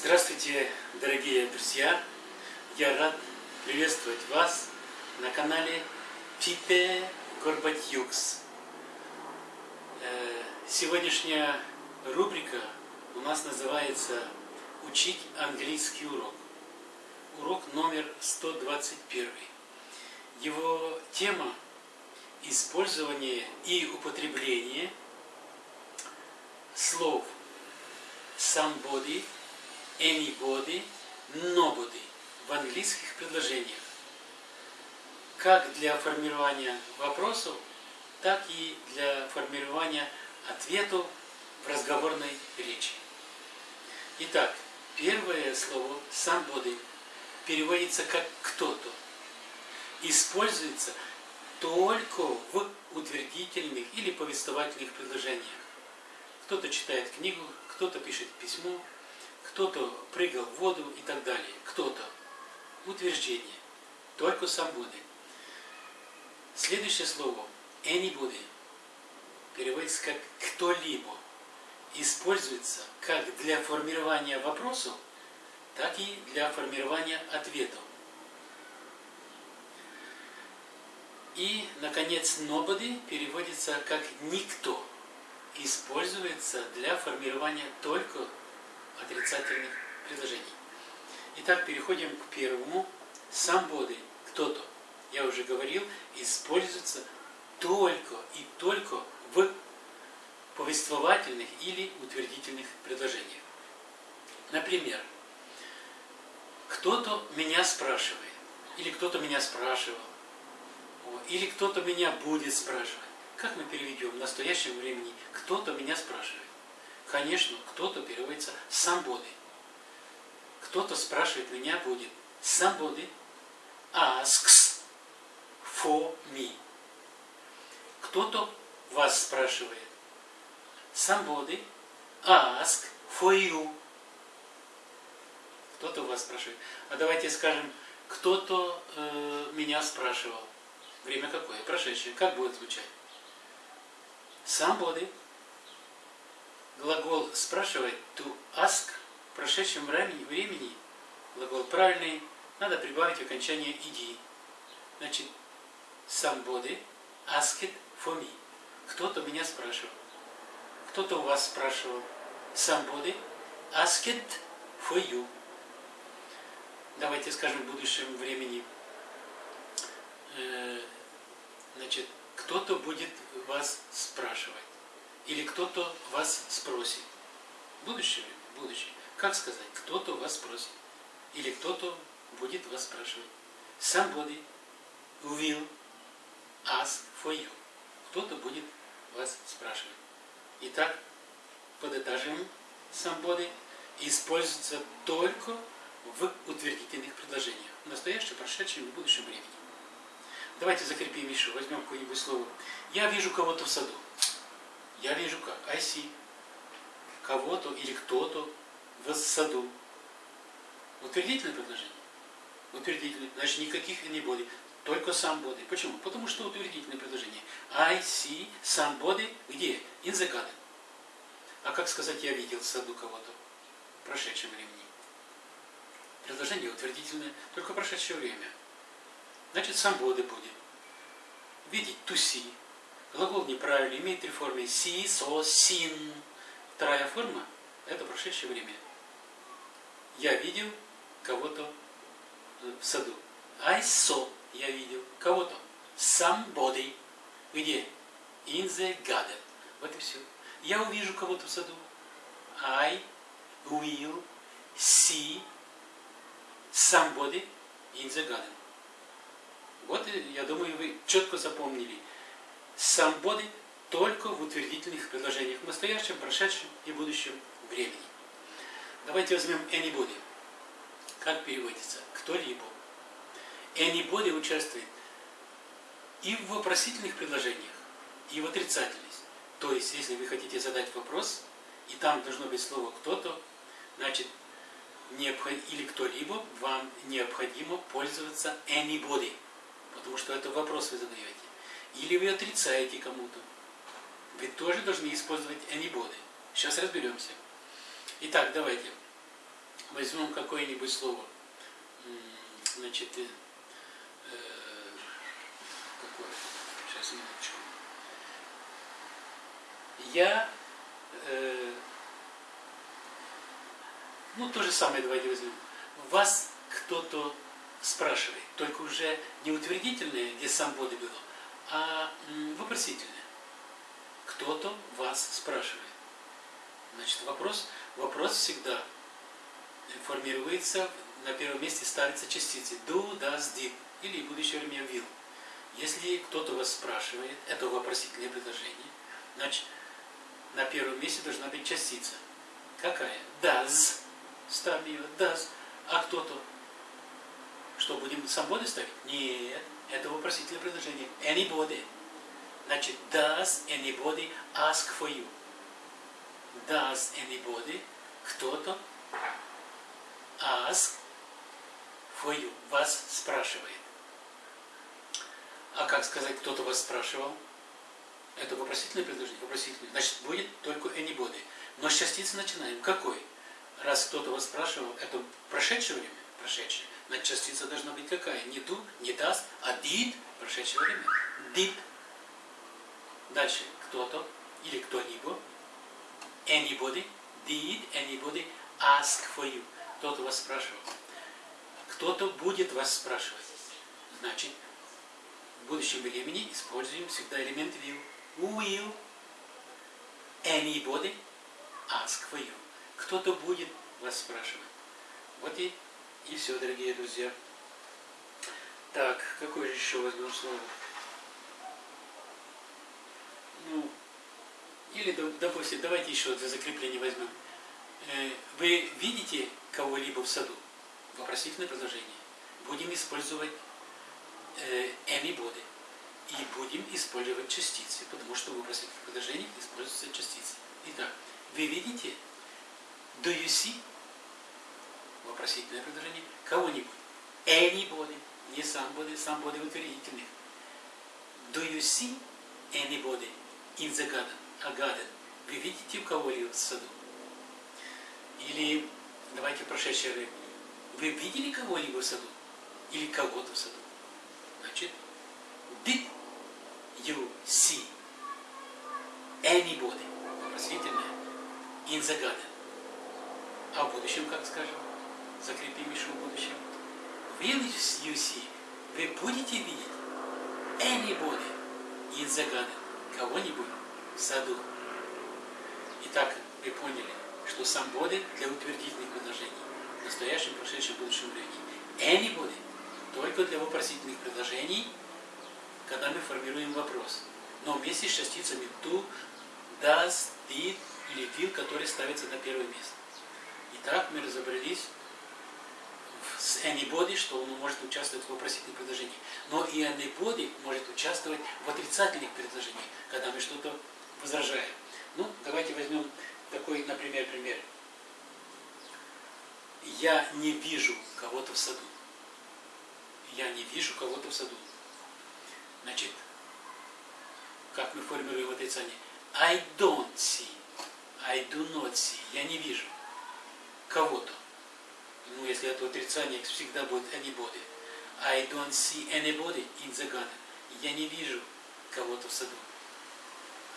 Здравствуйте, дорогие друзья! Я рад приветствовать вас на канале Пипе Горбатюкс. Э, сегодняшняя рубрика у нас называется «Учить английский урок». Урок номер 121. Его тема – использование и употребление слов somebody – anybody, nobody в английских предложениях. Как для формирования вопросов, так и для формирования ответов в разговорной речи. Итак, первое слово somebody переводится как кто-то. Используется только в утвердительных или повествовательных предложениях. Кто-то читает книгу, кто-то пишет письмо, кто-то прыгал в воду и так далее. Кто-то. Утверждение. Только сам Будды. Следующее слово anybody переводится как кто-либо. Используется как для формирования вопросов, так и для формирования ответов. И, наконец, nobody переводится как никто. Используется для формирования только отрицательных предложений. Итак, переходим к первому. Somebody, кто-то, я уже говорил, используется только и только в повествовательных или утвердительных предложениях. Например, кто-то меня спрашивает, или кто-то меня спрашивал, или кто-то меня будет спрашивать. Как мы переведем в настоящем времени «кто-то меня спрашивает»? Конечно, кто-то переводится somebody. Кто-то спрашивает меня будет somebody asks for me. Кто-то вас спрашивает. Somebody ask for you. Кто-то вас спрашивает. А давайте скажем, кто-то э, меня спрашивал. Время какое? Прошедшее. Как будет звучать? Somebody глагол спрашивать to ask в прошедшем времени, глагол правильный, надо прибавить окончание иди. Значит, somebody asked for me. Кто-то меня спрашивал. Кто-то у вас спрашивал. Somebody asked for you. Давайте скажем в будущем времени. Э, значит, кто-то будет вас спрашивать. Или кто-то вас спросит. Будущее время, будущее. Как сказать? Кто-то вас спросит. Или кто-то будет вас спрашивать. Somebody will ask for you. Кто-то будет вас спрашивать. Итак, подытожим somebody используется только в утвердительных предложениях. В настоящем, прошедшем и будущем времени. Давайте закрепим еще, возьмем какое-нибудь слово. Я вижу кого-то в саду. Я вижу как? I see. Кого-то или кто-то в саду. Утвердительное предложение? Утвердительное. Значит, никаких anybody. Только somebody. Почему? Потому что утвердительное предложение. I see somebody где? In the garden. А как сказать, я видел в саду кого-то? В прошедшем времени. Предложение утвердительное, только прошедшее время. Значит, somebody будет. Видеть, see. Глагол неправильный, имеет три формы. Си, со, син. Вторая форма – это прошедшее время. Я видел кого-то в саду. I saw. Я видел кого-то. Somebody. Где? In the garden. Вот и все. Я увижу кого-то в саду. I will see somebody in the garden. Вот, я думаю, вы четко запомнили somebody только в утвердительных предложениях в настоящем, прошедшем и будущем времени. Давайте возьмем anybody. Как переводится? Кто-либо. Anybody участвует и в вопросительных предложениях, и в отрицательных. То есть, если вы хотите задать вопрос, и там должно быть слово «кто-то», значит, или кто-либо, вам необходимо пользоваться anybody, потому что это вопрос вы задаете. Или вы отрицаете кому-то. Вы тоже должны использовать anybody. Сейчас разберемся. Итак, давайте. возьмем какое-нибудь слово. Значит, э, какое? Сейчас, минуточку. Я, э, ну, то же самое давайте возьмем. Вас кто-то спрашивает, только уже не утвердительное, где сам Боды было, а вопросительное. Кто-то вас спрашивает. Значит, вопрос, вопрос всегда формируется, на первом месте ставится частицы do, does, did, или будущее время will. Если кто-то вас спрашивает, это вопросительное предложение, значит, на первом месте должна быть частица. Какая? Does. Ставим ее. Does. А кто-то? Что, будем свободы ставить? Нет. Это вопросительное предложение. Anybody. Значит, does anybody ask for you? Does anybody, кто-то, ask for you, вас спрашивает. А как сказать, кто-то вас спрашивал? Это вопросительное предложение? Вопросительное. Значит, будет только anybody. Но с частицы начинаем. Какой? Раз кто-то вас спрашивал, это прошедшее время? Прошедшее. Значит, частица должна быть какая? Не do, не does, а did, прошедшее время. Did. Дальше. Кто-то или кто-либо. Anybody. Did anybody ask for you? Кто-то вас спрашивал. Кто-то будет вас спрашивать. Значит, в будущем времени используем всегда элемент will. Will anybody ask for you? Кто-то будет вас спрашивать. Вот и, и все, дорогие друзья. Так, какое же еще возьмем слово? Ну, или, допустим, давайте еще для закрепления возьмем. Э, вы видите кого-либо в саду? Вопросительное предложение. Будем использовать э, anybody и будем использовать частицы, потому что в вопросительных предложениях используются частицы. Итак, вы видите do you see вопросительное предложение кого-нибудь? Anybody, не somebody, somebody утвердительных. Do you see anybody in the garden? A garden. Вы видите кого-либо в саду? Или, давайте прошедшее время. Вы видели кого-либо в саду? Или кого-то в саду? Значит, did you see anybody, вопросительное, in the garden? А в будущем, как скажем? Закрепим еще в будущем. You see? Вы будете видеть anybody in the garden? Кого-нибудь в саду? Итак, вы поняли, что сам body для утвердительных предложений в настоящем, прошедшем, будущем времени. Anybody только для вопросительных предложений – когда мы формируем вопрос. Но вместе с частицами to, does, did или will, которые ставятся на первое место. Итак, мы разобрались с anybody, что он может участвовать в вопросительных предложениях. Но и anybody может участвовать в отрицательных предложениях, когда мы что-то возражаем. Ну, давайте возьмем такой, например, пример. Я не вижу кого-то в саду. Я не вижу кого-то в саду. Значит, как мы формируем отрицание? I don't see. I do not see. Я не вижу кого-то. Ну, если это отрицание, всегда будет anybody. I don't see anybody in the garden. Я не вижу кого-то в саду.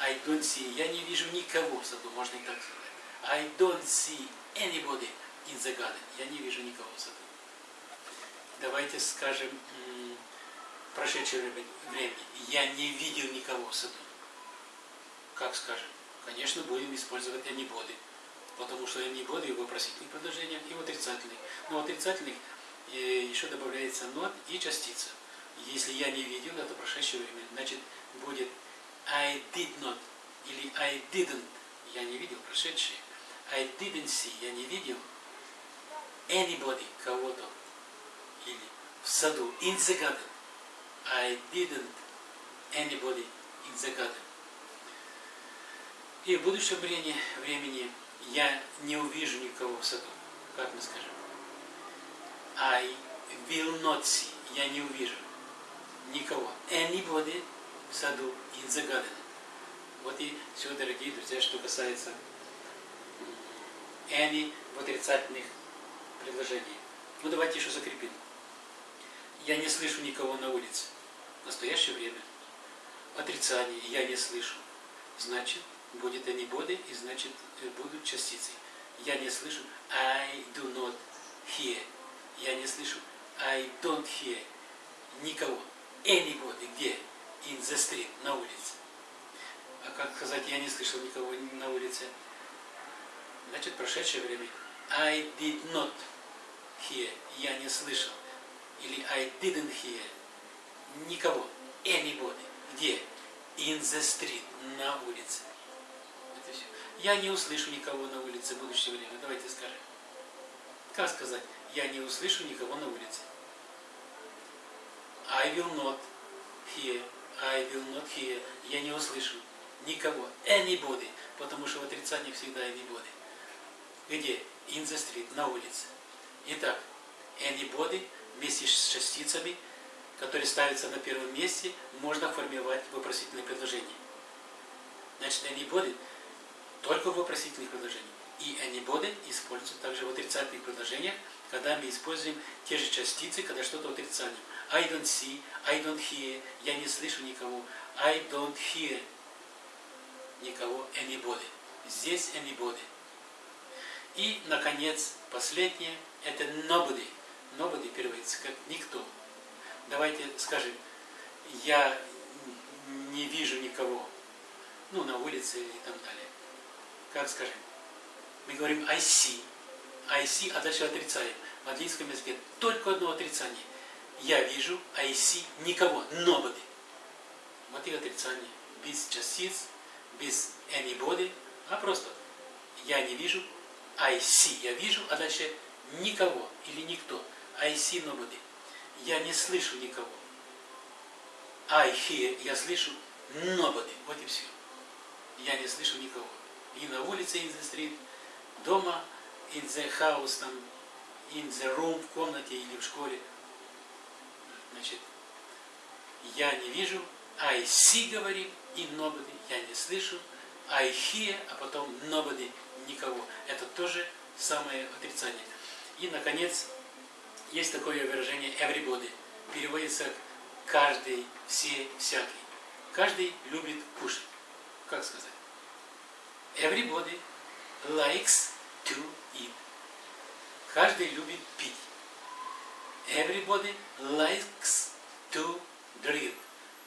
I don't see. Я не вижу никого в саду, можно и так сказать. I don't see anybody in the garden. Я не вижу никого в саду. Давайте скажем прошедшее времени, я не видел никого в саду. Как скажем? Конечно, будем использовать анибоды, потому что анибоды в вопросительных предложениях и в отрицательных. Но в отрицательных э, еще добавляется not и частица. Если я не видел, это прошедшее время, значит будет I did not или I didn't, я не видел прошедшее. I didn't see, я не видел anybody, кого-то, или в саду, in the garden. I didn't anybody in the garden. И в будущем времени, времени я не увижу никого в саду. Как мы скажем? I will not see. Я не увижу никого. Anybody в саду in the garden. Вот и все, дорогие друзья, что касается any в отрицательных предложение. Ну давайте еще закрепим. Я не слышу никого на улице. В настоящее время. Отрицание я не слышу. Значит, будет анибоды и значит э, будут частицы. Я не слышу. I do not hear. Я не слышу. I don't hear. Никого. Anybody. Где? In the street. На улице. А как сказать, я не слышал никого на улице? Значит, прошедшее время. I did not hear. Я не слышал. Или I didn't hear. Никого. Anybody. Где? In the street. На улице. Все. Я не услышу никого на улице в будущее время. Давайте скажем. Как сказать? Я не услышу никого на улице. I will not hear. I will not hear. Я не услышу никого. Anybody. Потому что в отрицании всегда anybody. Где? In the street. На улице. Итак, anybody вместе с частицами, которые ставятся на первом месте, можно формировать вопросительное предложение. Значит, anybody только в вопросительных предложениях. И anybody используется также в отрицательных предложениях, когда мы используем те же частицы, когда что-то отрицанием. I don't see, I don't hear, я не слышу никого. I don't hear никого, anybody. Здесь anybody. И, наконец, последнее, это nobody. Nobody переводится как никто. Давайте скажем, я не вижу никого, ну, на улице и так далее. Как скажем? Мы говорим I see. I see, а дальше отрицаем. В английском языке только одно отрицание. Я вижу, I see, никого, nobody. Вот и отрицание. Без частиц, без anybody, а просто я не вижу, I see, я вижу, а дальше никого или никто. I see nobody. Я не слышу никого. I hear, я слышу nobody. Вот и все. Я не слышу никого. И на улице in the street, дома in the house, там, in the room, в комнате или в школе. Значит, я не вижу, I see говорим, и nobody, я не слышу, I hear, а потом nobody, никого. Это тоже самое отрицание. И, наконец, есть такое выражение everybody. Переводится каждый, все, всякий. Каждый любит кушать. Как сказать? Everybody likes to eat. Каждый любит пить. Everybody likes to drink.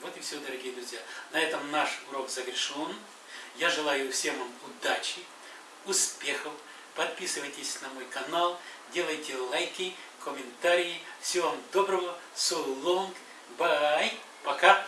Вот и все, дорогие друзья. На этом наш урок завершен. Я желаю всем вам удачи, успехов. Подписывайтесь на мой канал, делайте лайки, комментарии. Всего вам доброго. So long. Bye. Пока.